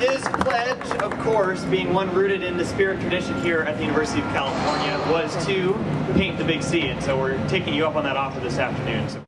his pledge, of course, being one rooted in the spirit tradition here at the University of California, was to paint the Big C. And so we're taking you up on that offer this afternoon. So